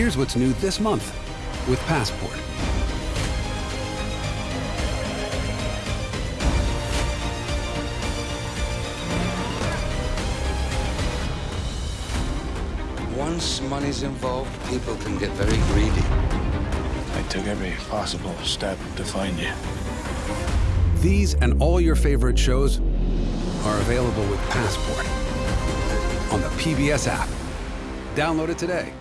Here's what's new this month with Passport. Once money's involved, people can get very greedy. I took every possible step to find you. These and all your favorite shows are available with Passport on the PBS app. Download it today.